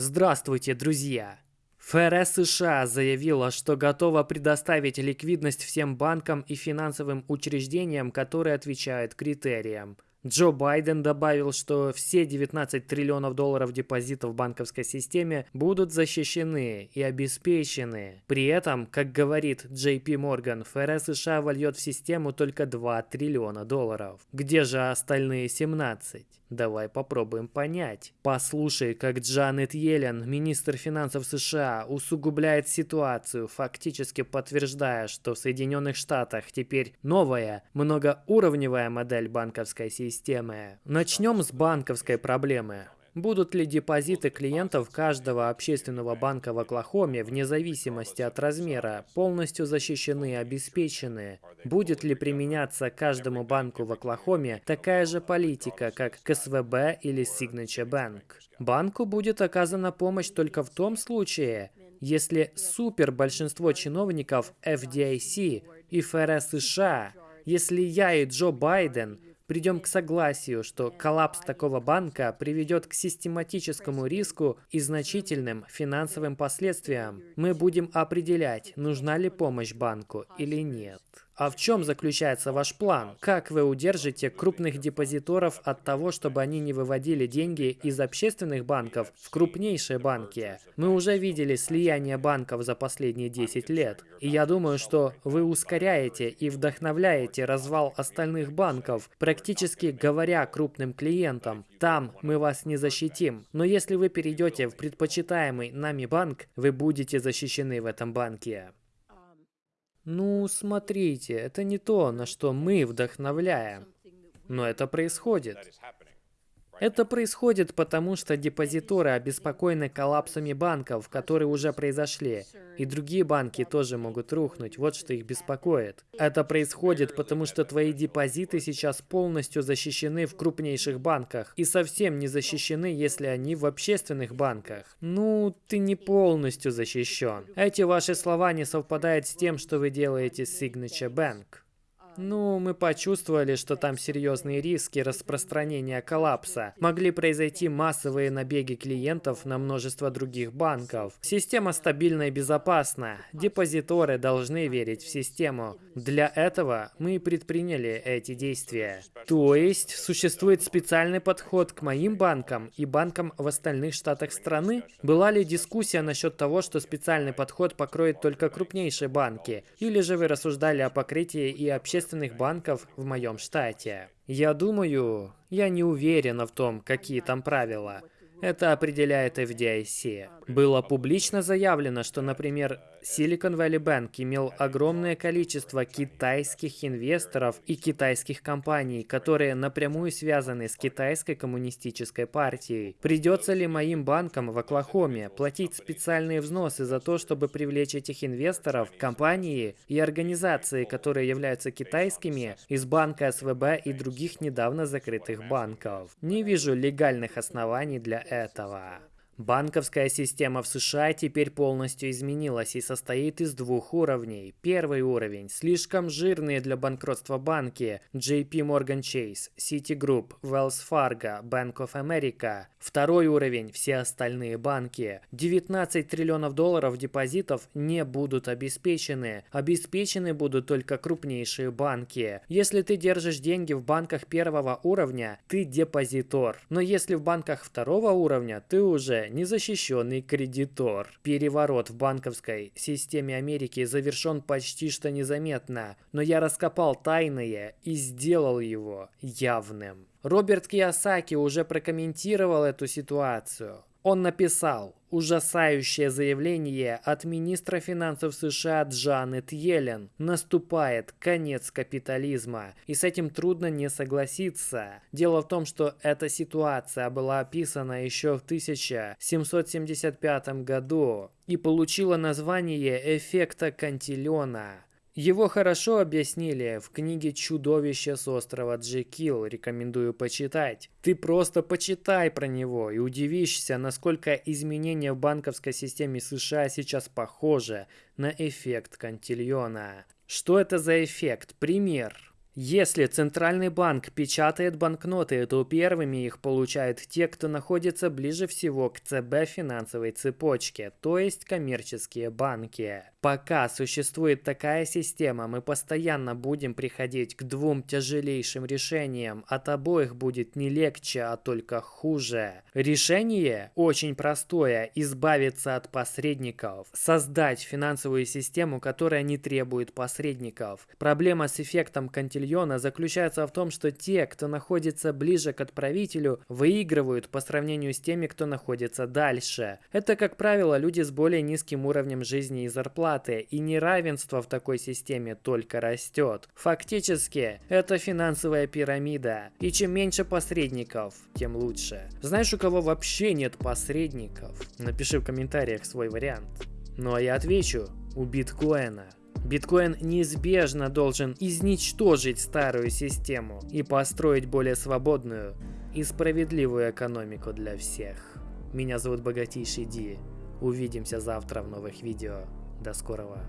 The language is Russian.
Здравствуйте, друзья! ФРС США заявила, что готова предоставить ликвидность всем банкам и финансовым учреждениям, которые отвечают критериям – Джо Байден добавил, что все 19 триллионов долларов депозитов в банковской системе будут защищены и обеспечены. При этом, как говорит JP Morgan, ФРС США вольет в систему только 2 триллиона долларов. Где же остальные 17? Давай попробуем понять. Послушай, как Джанет Йеллен, министр финансов США, усугубляет ситуацию, фактически подтверждая, что в Соединенных Штатах теперь новая, многоуровневая модель банковской системы. Начнем с банковской проблемы. Будут ли депозиты клиентов каждого общественного банка в Оклахоме, вне зависимости от размера, полностью защищены и обеспечены? Будет ли применяться каждому банку в Оклахоме такая же политика, как к СВБ или Signature Bank? Банку будет оказана помощь только в том случае, если супер большинство чиновников FDIC и ФРС США, если я и Джо Байден придем к согласию, что коллапс такого банка приведет к систематическому риску и значительным финансовым последствиям, мы будем определять, нужна ли помощь банку или нет. А в чем заключается ваш план? Как вы удержите крупных депозиторов от того, чтобы они не выводили деньги из общественных банков в крупнейшие банки? Мы уже видели слияние банков за последние 10 лет. И я думаю, что вы ускоряете и вдохновляете развал остальных банков, практически говоря крупным клиентам, там мы вас не защитим. Но если вы перейдете в предпочитаемый нами банк, вы будете защищены в этом банке. Ну, смотрите, это не то, на что мы вдохновляем. Но это происходит. Это происходит потому, что депозиторы обеспокоены коллапсами банков, которые уже произошли, и другие банки тоже могут рухнуть, вот что их беспокоит. Это происходит потому, что твои депозиты сейчас полностью защищены в крупнейших банках, и совсем не защищены, если они в общественных банках. Ну, ты не полностью защищен. Эти ваши слова не совпадают с тем, что вы делаете с Signature Bank. Ну, мы почувствовали, что там серьезные риски распространения коллапса. Могли произойти массовые набеги клиентов на множество других банков. Система стабильна и безопасна. Депозиторы должны верить в систему. Для этого мы предприняли эти действия. То есть, существует специальный подход к моим банкам и банкам в остальных штатах страны? Была ли дискуссия насчет того, что специальный подход покроет только крупнейшие банки? Или же вы рассуждали о покрытии и общественных общественных банков в моем штате. Я думаю, я не уверена в том, какие там правила. Это определяет FDIC. Было публично заявлено, что, например, Silicon Valley Bank имел огромное количество китайских инвесторов и китайских компаний, которые напрямую связаны с китайской коммунистической партией. Придется ли моим банкам в Оклахоме платить специальные взносы за то, чтобы привлечь этих инвесторов, компании и организации, которые являются китайскими, из банка СВБ и других недавно закрытых банков? Не вижу легальных оснований для этого. Банковская система в США теперь полностью изменилась и состоит из двух уровней. Первый уровень – слишком жирные для банкротства банки JP Morgan Chase, Citigroup, Wells Fargo, Bank of America. Второй уровень – все остальные банки. 19 триллионов долларов депозитов не будут обеспечены. Обеспечены будут только крупнейшие банки. Если ты держишь деньги в банках первого уровня, ты депозитор. Но если в банках второго уровня, ты уже незащищенный кредитор. Переворот в банковской системе Америки завершен почти что незаметно, но я раскопал тайное и сделал его явным. Роберт Кiyosaki уже прокомментировал эту ситуацию. Он написал ужасающее заявление от министра финансов США Джанет Йеллен. Наступает конец капитализма, и с этим трудно не согласиться. Дело в том, что эта ситуация была описана еще в 1775 году и получила название эффекта Кантилена. Его хорошо объяснили в книге «Чудовище с острова Джекил». Рекомендую почитать. Ты просто почитай про него и удивишься, насколько изменения в банковской системе США сейчас похожи на эффект Кантильона. Что это за эффект? Пример. Если центральный банк печатает банкноты, то первыми их получают те, кто находится ближе всего к ЦБ финансовой цепочке, то есть коммерческие банки. Пока существует такая система, мы постоянно будем приходить к двум тяжелейшим решениям. От обоих будет не легче, а только хуже. Решение очень простое – избавиться от посредников. Создать финансовую систему, которая не требует посредников. Проблема с эффектом Кантильона заключается в том, что те, кто находится ближе к отправителю, выигрывают по сравнению с теми, кто находится дальше. Это, как правило, люди с более низким уровнем жизни и зарплаты, и неравенство в такой системе только растет. Фактически, это финансовая пирамида, и чем меньше посредников, тем лучше. Знаешь, у кого вообще нет посредников? Напиши в комментариях свой вариант. Ну а я отвечу, у биткоина. Биткоин неизбежно должен изничтожить старую систему и построить более свободную и справедливую экономику для всех. Меня зовут Богатейший Ди. Увидимся завтра в новых видео. До скорого.